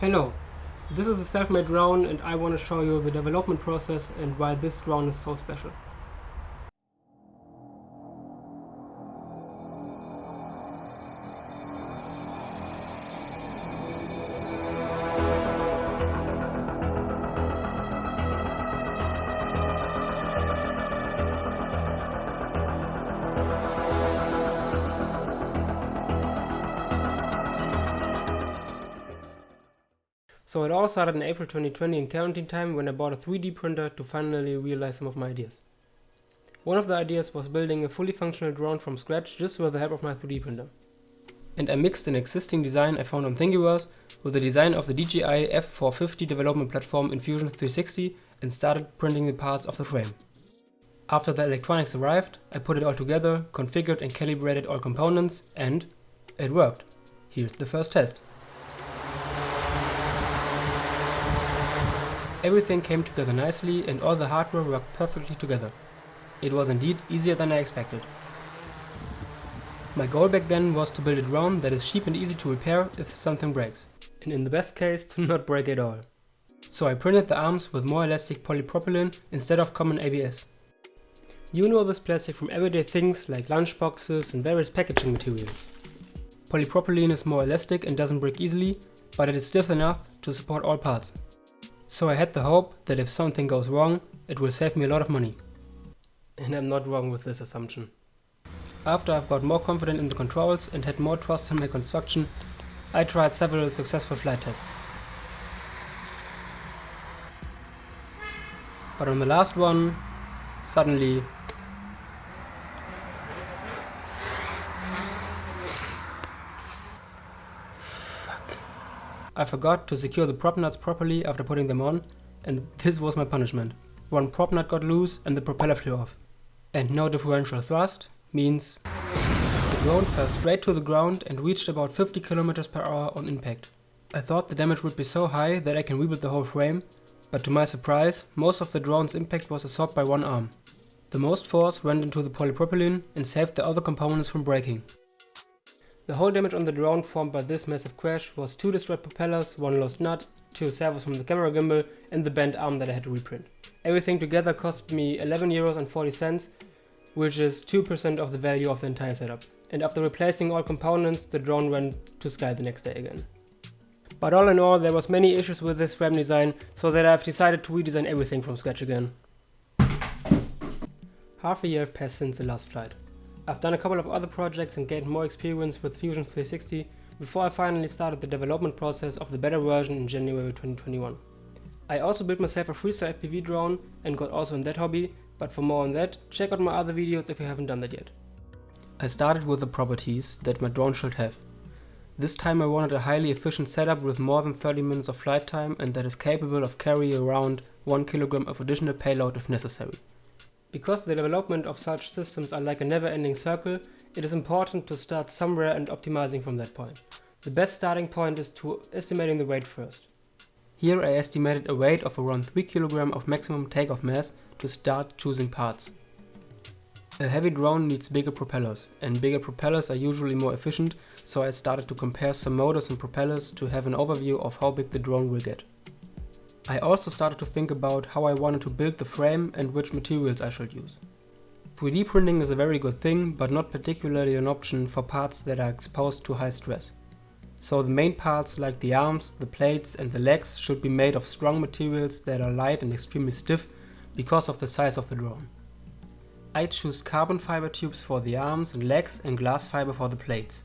Hello, this is a self-made drone and I want to show you the development process and why this drone is so special. Started in April 2020 in quarantine time when I bought a 3D printer to finally realize some of my ideas. One of the ideas was building a fully functional drone from scratch just with the help of my 3D printer. And I mixed an existing design I found on Thingiverse with the design of the DJI F450 development platform in Fusion 360 and started printing the parts of the frame. After the electronics arrived, I put it all together, configured and calibrated all components and it worked. Here's the first test. Everything came together nicely and all the hardware worked perfectly together. It was indeed easier than I expected. My goal back then was to build a drone that is cheap and easy to repair if something breaks, and in the best case to not break at all. So I printed the arms with more elastic polypropylene instead of common ABS. You know this plastic from everyday things like lunchboxes and various packaging materials. Polypropylene is more elastic and doesn't break easily, but it is stiff enough to support all parts. So I had the hope that if something goes wrong, it will save me a lot of money. And I'm not wrong with this assumption. After I've got more confident in the controls and had more trust in my construction, I tried several successful flight tests. But on the last one, suddenly I forgot to secure the prop nuts properly after putting them on, and this was my punishment. One prop nut got loose and the propeller flew off. And no differential thrust means the drone fell straight to the ground and reached about 50 km per hour on impact. I thought the damage would be so high that I can rebuild the whole frame, but to my surprise, most of the drone's impact was absorbed by one arm. The most force went into the polypropylene and saved the other components from breaking. The whole damage on the drone formed by this massive crash was two destroyed propellers, one lost nut, two servos from the camera gimbal and the bent arm that I had to reprint. Everything together cost me 11 euros and 40 cents, which is 2% of the value of the entire setup. And after replacing all components, the drone went to sky the next day again. But all in all, there was many issues with this frame design, so that I've decided to redesign everything from scratch again. Half a year have passed since the last flight. I've done a couple of other projects and gained more experience with Fusion 360 before I finally started the development process of the better version in January 2021. I also built myself a freestyle FPV drone and got also in that hobby, but for more on that, check out my other videos if you haven't done that yet. I started with the properties that my drone should have. This time I wanted a highly efficient setup with more than 30 minutes of flight time and that is capable of carrying around 1 kg of additional payload if necessary. Because the development of such systems are like a never-ending circle, it is important to start somewhere and optimizing from that point. The best starting point is to estimating the weight first. Here I estimated a weight of around 3 kg of maximum takeoff mass to start choosing parts. A heavy drone needs bigger propellers, and bigger propellers are usually more efficient, so I started to compare some motors and propellers to have an overview of how big the drone will get. I also started to think about how I wanted to build the frame and which materials I should use. 3D printing is a very good thing, but not particularly an option for parts that are exposed to high stress. So the main parts like the arms, the plates and the legs should be made of strong materials that are light and extremely stiff because of the size of the drone. I choose carbon fiber tubes for the arms and legs and glass fiber for the plates.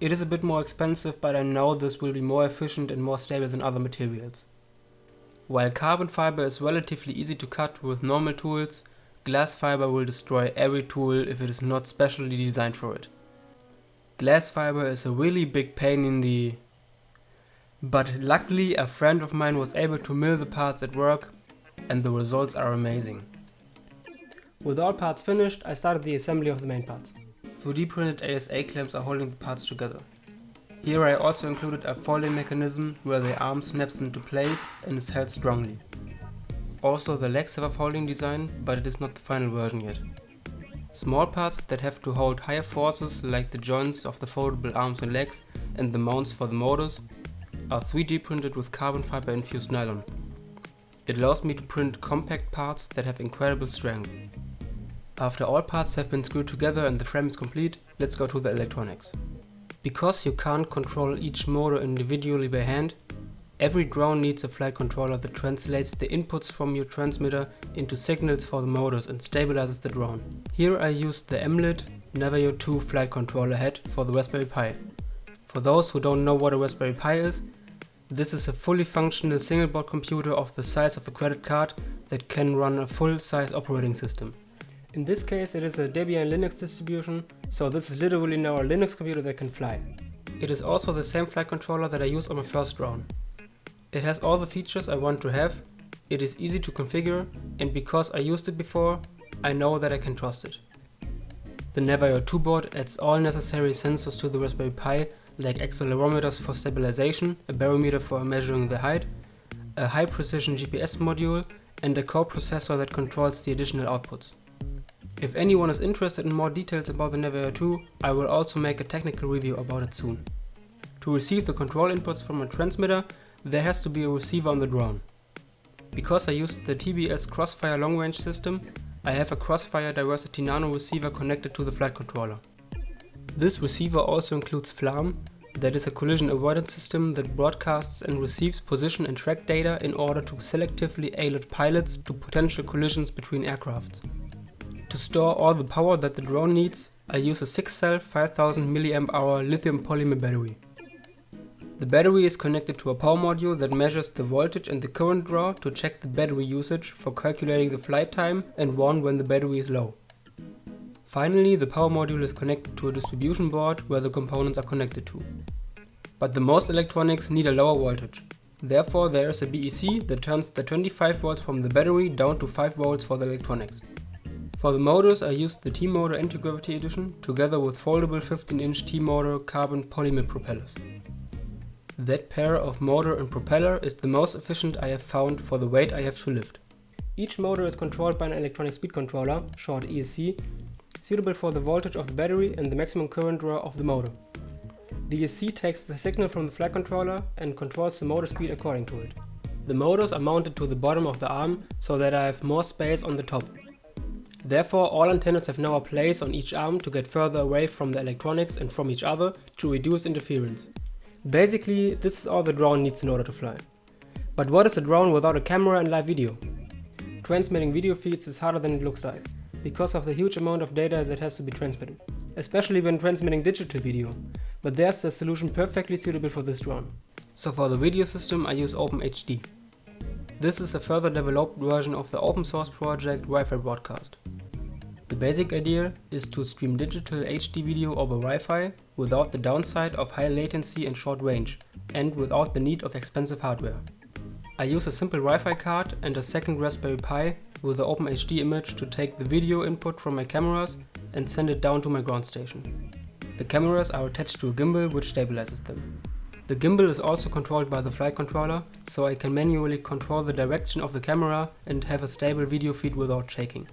It is a bit more expensive but I know this will be more efficient and more stable than other materials. While carbon fiber is relatively easy to cut with normal tools, glass fiber will destroy every tool if it is not specially designed for it. Glass fiber is a really big pain in the... But luckily a friend of mine was able to mill the parts at work and the results are amazing. With all parts finished, I started the assembly of the main parts. 3D printed ASA clamps are holding the parts together. Here I also included a folding mechanism where the arm snaps into place and is held strongly. Also the legs have a folding design, but it is not the final version yet. Small parts that have to hold higher forces like the joints of the foldable arms and legs and the mounts for the motors are 3D printed with carbon fiber infused nylon. It allows me to print compact parts that have incredible strength. After all parts have been screwed together and the frame is complete, let's go to the electronics. Because you can't control each motor individually by hand, every drone needs a flight controller that translates the inputs from your transmitter into signals for the motors and stabilizes the drone. Here I used the Emlid Navio 2 flight controller head for the Raspberry Pi. For those who don't know what a Raspberry Pi is, this is a fully functional single board computer of the size of a credit card that can run a full-size operating system. In this case it is a Debian Linux distribution, so this is literally now a Linux computer that can fly. It is also the same flight controller that I used on my first drone. It has all the features I want to have, it is easy to configure, and because I used it before, I know that I can trust it. The Navio 2 board adds all necessary sensors to the Raspberry Pi like accelerometers for stabilization, a barometer for measuring the height, a high precision GPS module and a co-processor that controls the additional outputs. If anyone is interested in more details about the Navio 2, I will also make a technical review about it soon. To receive the control inputs from a transmitter, there has to be a receiver on the drone. Because I used the TBS Crossfire long range system, I have a Crossfire Diversity Nano receiver connected to the flight controller. This receiver also includes FLARM, that is a collision avoidance system that broadcasts and receives position and track data in order to selectively alert pilots to potential collisions between aircrafts. To store all the power that the drone needs, I use a 6-cell 5000 mAh lithium polymer battery. The battery is connected to a power module that measures the voltage and the current draw to check the battery usage for calculating the flight time and warn when the battery is low. Finally, the power module is connected to a distribution board where the components are connected to. But the most electronics need a lower voltage. Therefore, there is a BEC that turns the 25 volts from the battery down to 5 volts for the electronics. For the motors I used the T-Motor Anti-Gravity Edition together with foldable 15-inch T-Motor carbon polymer propellers. That pair of motor and propeller is the most efficient I have found for the weight I have to lift. Each motor is controlled by an electronic speed controller, short ESC, suitable for the voltage of the battery and the maximum current draw of the motor. The ESC takes the signal from the flight controller and controls the motor speed according to it. The motors are mounted to the bottom of the arm so that I have more space on the top. Therefore, all antennas have now a place on each arm to get further away from the electronics and from each other to reduce interference. Basically, this is all the drone needs in order to fly. But what is a drone without a camera and live video? Transmitting video feeds is harder than it looks like, because of the huge amount of data that has to be transmitted, especially when transmitting digital video, but there's a solution perfectly suitable for this drone. So for the video system I use OpenHD. This is a further developed version of the open source project Wi-Fi Broadcast. The basic idea is to stream digital HD video over Wi-Fi without the downside of high latency and short range, and without the need of expensive hardware. I use a simple Wi-Fi card and a second Raspberry Pi with the OpenHD image to take the video input from my cameras and send it down to my ground station. The cameras are attached to a gimbal which stabilizes them. The gimbal is also controlled by the flight controller, so I can manually control the direction of the camera and have a stable video feed without shaking.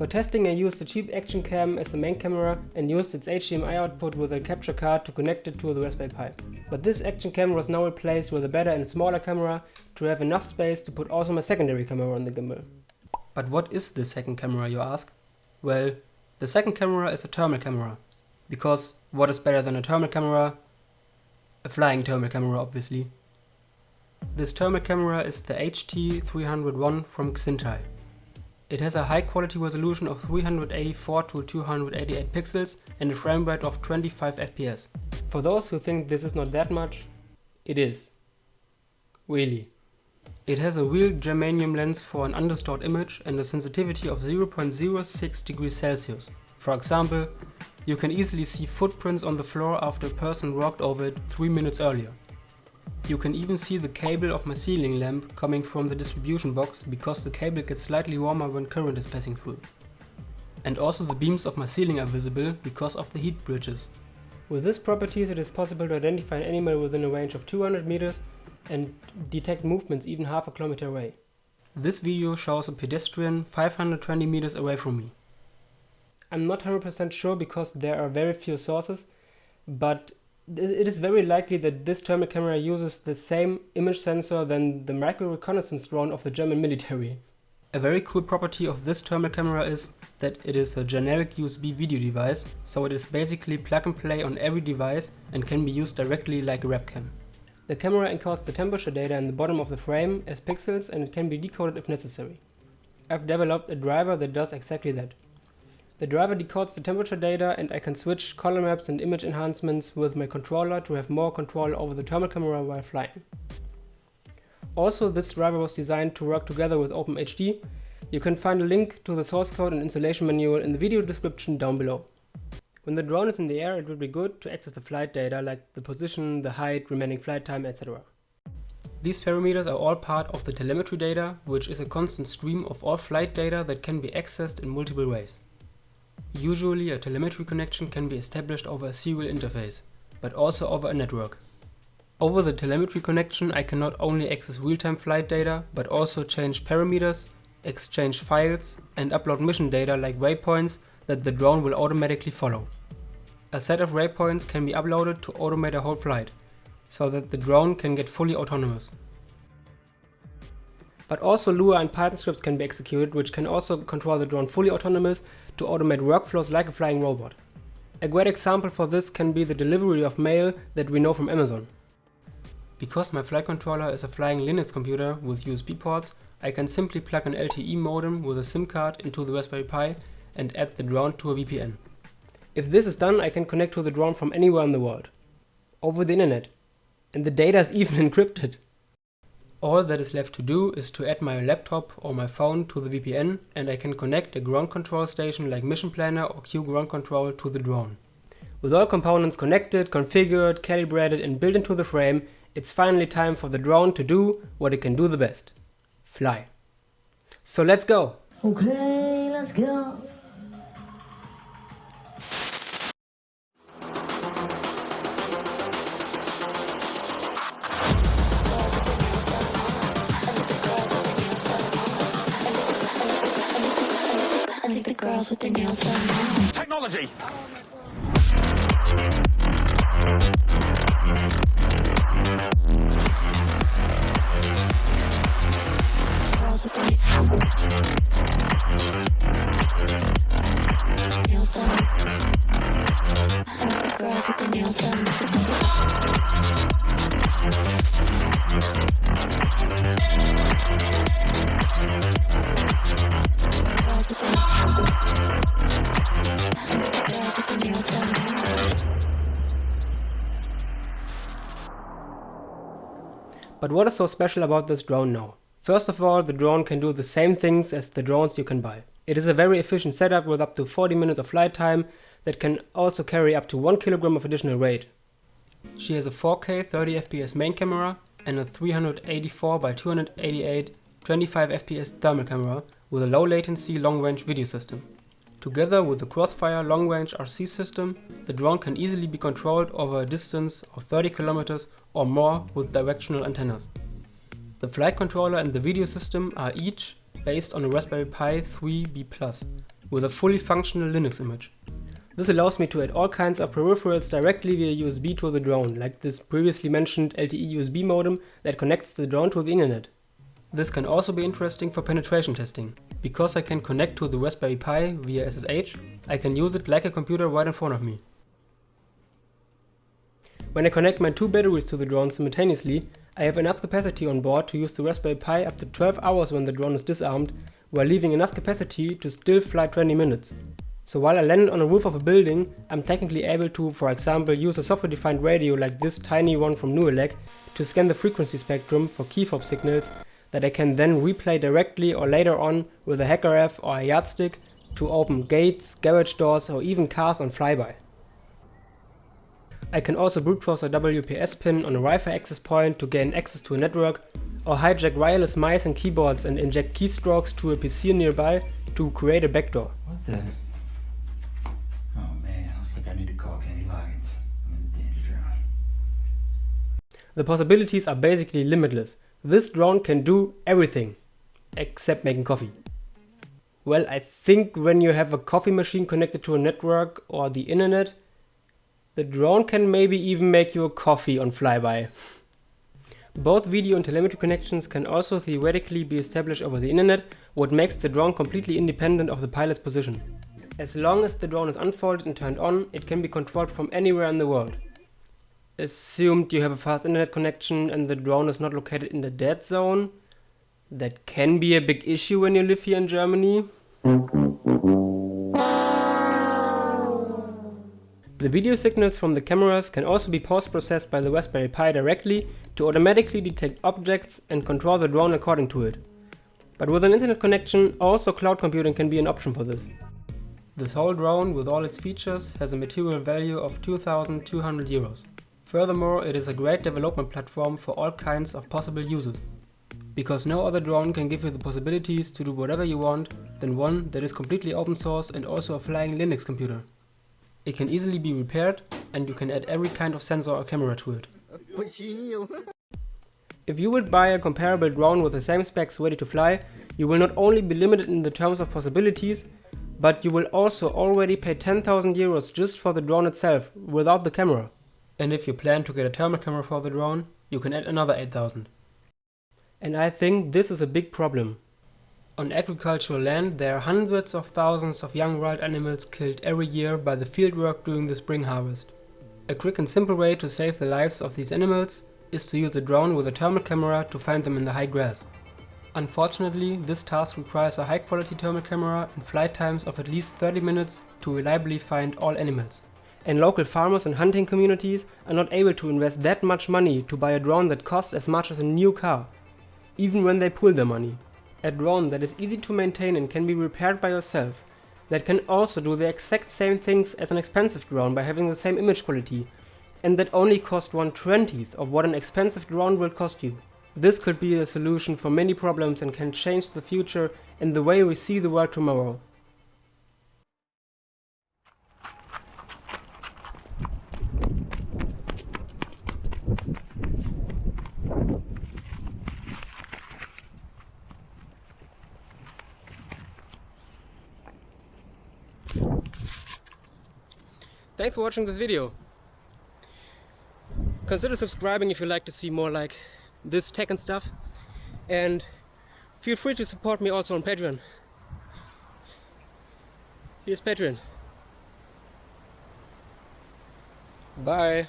For testing I used a cheap action cam as the main camera and used its HDMI output with a capture card to connect it to the Raspberry Pi. But this action camera was now replaced with a better and smaller camera to have enough space to put also my secondary camera on the gimbal. But what is this second camera you ask? Well, the second camera is a thermal camera. Because what is better than a thermal camera? A flying thermal camera obviously. This thermal camera is the HT301 from Xintai. It has a high quality resolution of 384 to 288 pixels and a frame rate of 25 FPS. For those who think this is not that much, it is. Really. It has a real germanium lens for an undistorted image and a sensitivity of 0.06 degrees Celsius. For example, you can easily see footprints on the floor after a person walked over it 3 minutes earlier. You can even see the cable of my ceiling lamp coming from the distribution box because the cable gets slightly warmer when current is passing through. And also the beams of my ceiling are visible because of the heat bridges. With this properties it is possible to identify an animal within a range of 200 meters and detect movements even half a kilometer away. This video shows a pedestrian 520 meters away from me. I'm not 100% sure because there are very few sources, but it is very likely that this thermal camera uses the same image sensor than the micro reconnaissance drone of the German military. A very cool property of this thermal camera is that it is a generic USB video device, so it is basically plug and play on every device and can be used directly like a webcam. The camera encodes the temperature data in the bottom of the frame as pixels and it can be decoded if necessary. I've developed a driver that does exactly that. The driver decodes the temperature data and I can switch color maps and image enhancements with my controller to have more control over the thermal camera while flying. Also, this driver was designed to work together with OpenHD. You can find a link to the source code and installation manual in the video description down below. When the drone is in the air, it would be good to access the flight data like the position, the height, remaining flight time, etc. These parameters are all part of the telemetry data, which is a constant stream of all flight data that can be accessed in multiple ways. Usually a telemetry connection can be established over a serial interface, but also over a network. Over the telemetry connection I can not only access real-time flight data, but also change parameters, exchange files and upload mission data like waypoints that the drone will automatically follow. A set of waypoints can be uploaded to automate a whole flight, so that the drone can get fully autonomous. But also Lua and Python scripts can be executed which can also control the drone fully autonomous to automate workflows like a flying robot. A great example for this can be the delivery of mail that we know from Amazon. Because my flight controller is a flying Linux computer with USB ports, I can simply plug an LTE modem with a SIM card into the Raspberry Pi and add the drone to a VPN. If this is done, I can connect to the drone from anywhere in the world. Over the internet. And the data is even encrypted. All that is left to do is to add my laptop or my phone to the VPN and I can connect a ground control station like Mission Planner or QGroundControl to the drone. With all components connected, configured, calibrated and built into the frame, it's finally time for the drone to do what it can do the best. Fly. So let's go! Okay, let's go! Girls with their nails done. Technology! Girls with their nails done. I like the girls with their nails done. But what is so special about this drone now? First of all, the drone can do the same things as the drones you can buy. It is a very efficient setup with up to 40 minutes of flight time that can also carry up to 1 kilogram of additional weight. She has a 4K 30fps main camera and a 384 by 288 25fps thermal camera with a low latency long range video system. Together with the Crossfire long-range RC system, the drone can easily be controlled over a distance of 30 km or more with directional antennas. The flight controller and the video system are each based on a Raspberry Pi 3B+, with a fully functional Linux image. This allows me to add all kinds of peripherals directly via USB to the drone, like this previously mentioned LTE USB modem that connects the drone to the internet. This can also be interesting for penetration testing. Because I can connect to the Raspberry Pi via SSH, I can use it like a computer right in front of me. When I connect my two batteries to the drone simultaneously, I have enough capacity on board to use the Raspberry Pi up to 12 hours when the drone is disarmed, while leaving enough capacity to still fly 20 minutes. So while I landed on the roof of a building, I'm technically able to, for example, use a software-defined radio like this tiny one from Nooelec to scan the frequency spectrum for key fob signals that I can then replay directly or later on with a HackRF or a yardstick to open gates, garage doors or even cars on flyby. I can also brute force a WPS pin on a Wi-Fi access point to gain access to a network or hijack wireless mice and keyboards and inject keystrokes to a PC nearby to create a backdoor. What the? Oh man, looks like I need to call Kenny Loggins. I'm in the danger zone. The possibilities are basically limitless. This drone can do everything except making coffee. Well, I think when you have a coffee machine connected to a network or the internet, The drone can maybe even make you a coffee on flyby. Both video and telemetry connections can also theoretically be established over the internet, what makes the drone completely independent of the pilot's position. As long as the drone is unfolded and turned on, it can be controlled from anywhere in the world. Assumed you have a fast internet connection and the drone is not located in the dead zone. That can be a big issue when you live here in Germany. The video signals from the cameras can also be post-processed by the Raspberry Pi directly to automatically detect objects and control the drone according to it. But with an internet connection, also cloud computing can be an option for this. This whole drone with all its features has a material value of 2200 euros. Furthermore, it is a great development platform for all kinds of possible uses. Because no other drone can give you the possibilities to do whatever you want than one that is completely open source and also a flying Linux computer. It can easily be repaired and you can add every kind of sensor or camera to it. If you would buy a comparable drone with the same specs ready to fly, you will not only be limited in the terms of possibilities, but you will also already pay 10,000 euros just for the drone itself, without the camera. And if you plan to get a thermal camera for the drone, you can add another 8,000. And I think this is a big problem. On agricultural land there are hundreds of thousands of young wild animals killed every year by the fieldwork during the spring harvest. A quick and simple way to save the lives of these animals is to use a drone with a thermal camera to find them in the high grass. Unfortunately, this task requires a high quality thermal camera and flight times of at least 30 minutes to reliably find all animals. And local farmers and hunting communities are not able to invest that much money to buy a drone that costs as much as a new car, even when they pool their money. A drone that is easy to maintain and can be repaired by yourself, that can also do the exact same things as an expensive drone by having the same image quality, and that only cost 1 20th of what an expensive drone will cost you. This could be a solution for many problems and can change the future and the way we see the world tomorrow. Thanks for watching this video. Consider subscribing if you like to see more like this tech and stuff. And feel free to support me also on Patreon. Here's Patreon. Bye.